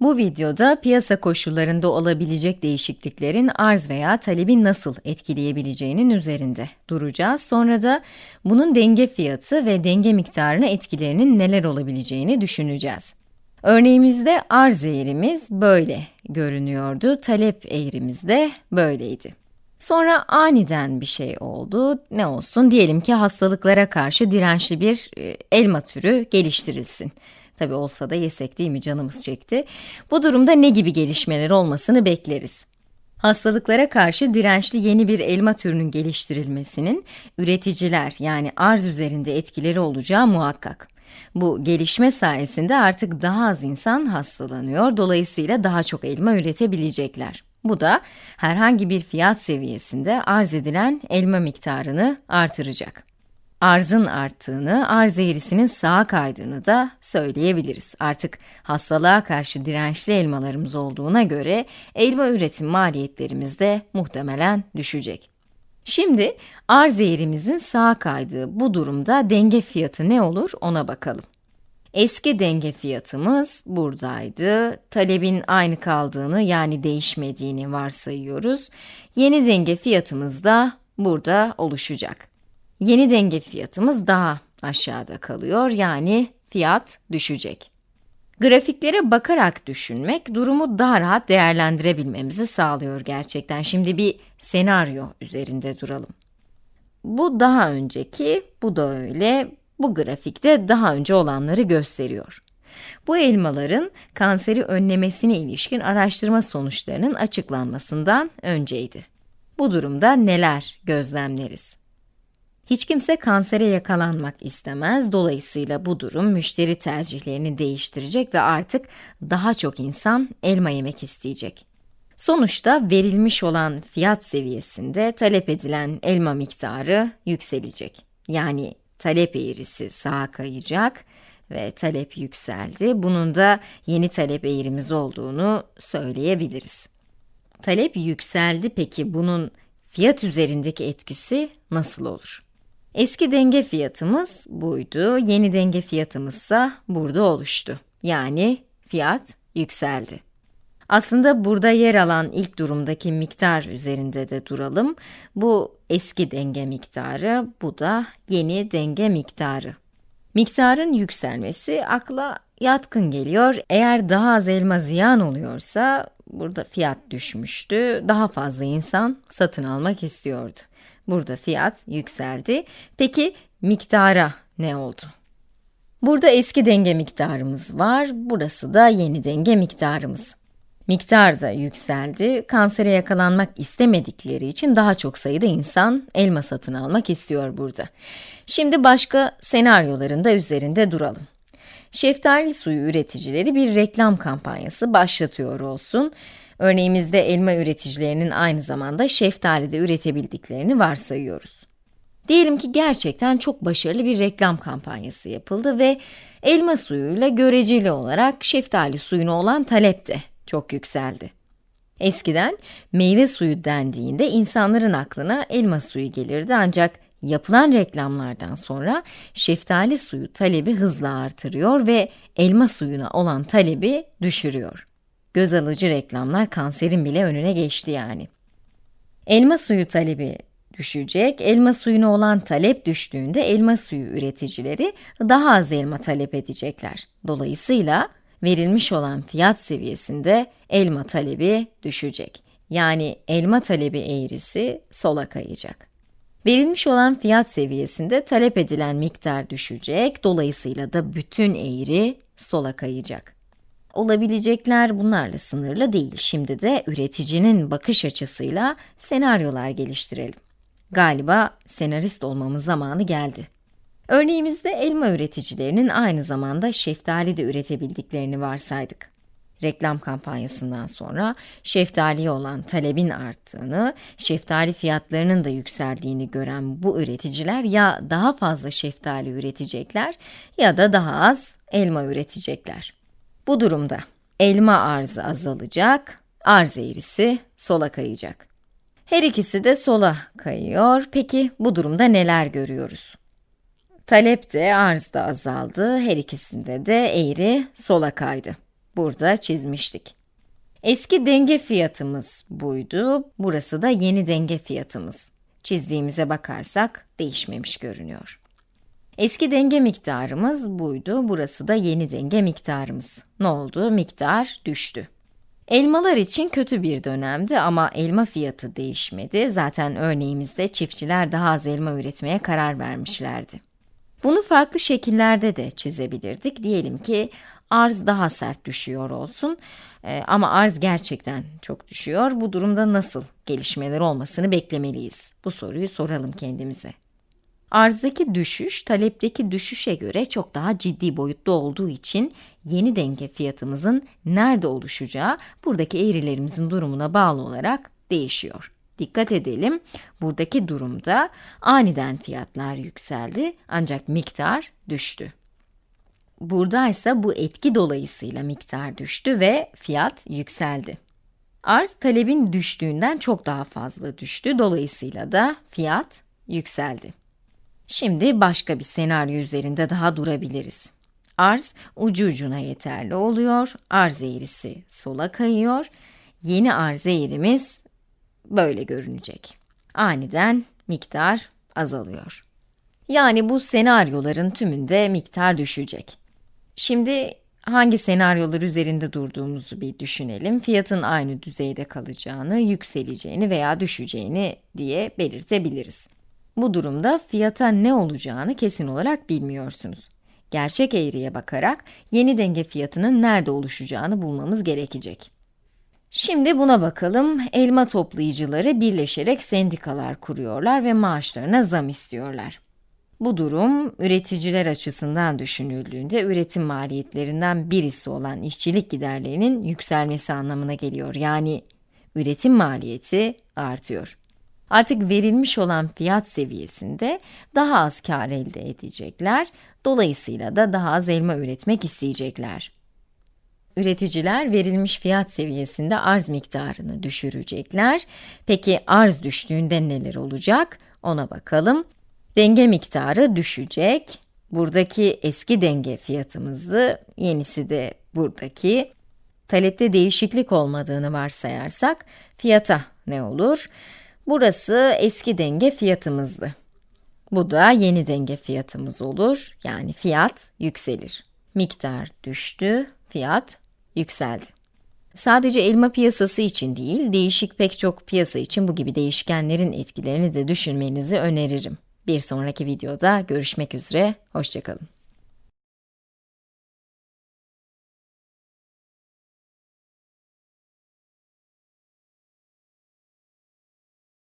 Bu videoda piyasa koşullarında olabilecek değişikliklerin arz veya talebi nasıl etkileyebileceğinin üzerinde duracağız. Sonra da bunun denge fiyatı ve denge miktarına etkilerinin neler olabileceğini düşüneceğiz. Örneğimizde arz eğrimiz böyle görünüyordu, talep eğrimiz de böyleydi. Sonra aniden bir şey oldu. Ne olsun? Diyelim ki hastalıklara karşı dirençli bir e, elma türü geliştirilsin. Tabi olsa da yesek değil mi canımız çekti. Bu durumda ne gibi gelişmeler olmasını bekleriz. Hastalıklara karşı dirençli yeni bir elma türünün geliştirilmesinin üreticiler yani arz üzerinde etkileri olacağı muhakkak. Bu gelişme sayesinde artık daha az insan hastalanıyor, dolayısıyla daha çok elma üretebilecekler. Bu da herhangi bir fiyat seviyesinde arz edilen elma miktarını artıracak. Arzın arttığını, arz eğrisinin sağa kaydığını da söyleyebiliriz. Artık hastalığa karşı dirençli elmalarımız olduğuna göre elma üretim maliyetlerimiz de muhtemelen düşecek. Şimdi arz eğrimizin sağa kaydığı bu durumda denge fiyatı ne olur ona bakalım. Eski denge fiyatımız buradaydı. Talebin aynı kaldığını yani değişmediğini varsayıyoruz. Yeni denge fiyatımız da burada oluşacak. Yeni denge fiyatımız daha aşağıda kalıyor yani fiyat düşecek. Grafiklere bakarak düşünmek durumu daha rahat değerlendirebilmemizi sağlıyor gerçekten. Şimdi bir senaryo üzerinde duralım. Bu daha önceki, bu da öyle, bu grafikte daha önce olanları gösteriyor. Bu elmaların kanseri önlemesine ilişkin araştırma sonuçlarının açıklanmasından önceydi. Bu durumda neler gözlemleriz? Hiç kimse kansere yakalanmak istemez, dolayısıyla bu durum müşteri tercihlerini değiştirecek ve artık daha çok insan elma yemek isteyecek. Sonuçta verilmiş olan fiyat seviyesinde talep edilen elma miktarı yükselecek. Yani talep eğrisi sağa kayacak ve talep yükseldi. Bunun da yeni talep eğrimiz olduğunu söyleyebiliriz. Talep yükseldi peki bunun fiyat üzerindeki etkisi nasıl olur? Eski denge fiyatımız buydu, yeni denge fiyatımızsa burada oluştu. Yani fiyat yükseldi. Aslında burada yer alan ilk durumdaki miktar üzerinde de duralım. Bu eski denge miktarı, bu da yeni denge miktarı. Miktarın yükselmesi akla yatkın geliyor. Eğer daha az elma ziyan oluyorsa, burada fiyat düşmüştü, daha fazla insan satın almak istiyordu. Burada fiyat yükseldi. Peki miktara ne oldu? Burada eski denge miktarımız var, burası da yeni denge miktarımız. Miktar da yükseldi, kansere yakalanmak istemedikleri için daha çok sayıda insan elma satın almak istiyor burada. Şimdi başka senaryoların da üzerinde duralım. Şeftali suyu üreticileri bir reklam kampanyası başlatıyor olsun. Örneğimizde elma üreticilerinin aynı zamanda şeftali de üretebildiklerini varsayıyoruz. Diyelim ki gerçekten çok başarılı bir reklam kampanyası yapıldı ve elma suyuyla göreceli olarak şeftali suyuna olan talep de çok yükseldi. Eskiden meyve suyu dendiğinde insanların aklına elma suyu gelirdi ancak yapılan reklamlardan sonra şeftali suyu talebi hızla artırıyor ve elma suyuna olan talebi düşürüyor. Göz alıcı reklamlar kanserin bile önüne geçti yani. Elma suyu talebi düşecek, elma suyuna olan talep düştüğünde elma suyu üreticileri daha az elma talep edecekler. Dolayısıyla verilmiş olan fiyat seviyesinde elma talebi düşecek. Yani elma talebi eğrisi sola kayacak. Verilmiş olan fiyat seviyesinde talep edilen miktar düşecek, dolayısıyla da bütün eğri sola kayacak. Olabilecekler bunlarla sınırlı değil. Şimdi de üreticinin bakış açısıyla senaryolar geliştirelim. Galiba senarist olmamın zamanı geldi. Örneğimizde elma üreticilerinin aynı zamanda şeftali de üretebildiklerini varsaydık. Reklam kampanyasından sonra şeftaliye olan talebin arttığını, şeftali fiyatlarının da yükseldiğini gören bu üreticiler ya daha fazla şeftali üretecekler ya da daha az elma üretecekler. Bu durumda elma arzı azalacak, arz eğrisi sola kayacak. Her ikisi de sola kayıyor. Peki bu durumda neler görüyoruz? Talep de arz da azaldı. Her ikisinde de eğri sola kaydı. burada çizmiştik. Eski denge fiyatımız buydu, burası da yeni denge fiyatımız. Çizdiğimize bakarsak değişmemiş görünüyor. Eski denge miktarımız buydu, burası da yeni denge miktarımız. Ne oldu? Miktar düştü. Elmalar için kötü bir dönemdi ama elma fiyatı değişmedi. Zaten örneğimizde çiftçiler daha az elma üretmeye karar vermişlerdi. Bunu farklı şekillerde de çizebilirdik. Diyelim ki arz daha sert düşüyor olsun ee, ama arz gerçekten çok düşüyor. Bu durumda nasıl gelişmeler olmasını beklemeliyiz? Bu soruyu soralım kendimize. Arzdaki düşüş, talepteki düşüşe göre çok daha ciddi boyutta olduğu için yeni denge fiyatımızın nerede oluşacağı buradaki eğrilerimizin durumuna bağlı olarak değişiyor. Dikkat edelim, buradaki durumda aniden fiyatlar yükseldi ancak miktar düştü. Burada ise bu etki dolayısıyla miktar düştü ve fiyat yükseldi. Arz talebin düştüğünden çok daha fazla düştü, dolayısıyla da fiyat yükseldi. Şimdi başka bir senaryo üzerinde daha durabiliriz. Arz ucu ucuna yeterli oluyor, arz eğrisi sola kayıyor, yeni arz eğrimiz böyle görünecek. Aniden miktar azalıyor. Yani bu senaryoların tümünde miktar düşecek. Şimdi hangi senaryolar üzerinde durduğumuzu bir düşünelim. Fiyatın aynı düzeyde kalacağını, yükseleceğini veya düşeceğini diye belirtebiliriz. Bu durumda fiyata ne olacağını kesin olarak bilmiyorsunuz. Gerçek eğriye bakarak yeni denge fiyatının nerede oluşacağını bulmamız gerekecek. Şimdi buna bakalım. Elma toplayıcıları birleşerek sendikalar kuruyorlar ve maaşlarına zam istiyorlar. Bu durum, üreticiler açısından düşünüldüğünde üretim maliyetlerinden birisi olan işçilik giderlerinin yükselmesi anlamına geliyor. Yani üretim maliyeti artıyor. Artık verilmiş olan fiyat seviyesinde daha az kar elde edecekler, dolayısıyla da daha az elma üretmek isteyecekler. Üreticiler verilmiş fiyat seviyesinde arz miktarını düşürecekler. Peki arz düştüğünde neler olacak? Ona bakalım. Denge miktarı düşecek. Buradaki eski denge fiyatımızı, yenisi de buradaki. Talepte değişiklik olmadığını varsayarsak, fiyata ne olur? Burası eski denge fiyatımızdı. Bu da yeni denge fiyatımız olur, yani fiyat yükselir. Miktar düştü, fiyat yükseldi. Sadece elma piyasası için değil, değişik pek çok piyasa için bu gibi değişkenlerin etkilerini de düşünmenizi öneririm. Bir sonraki videoda görüşmek üzere, hoşçakalın.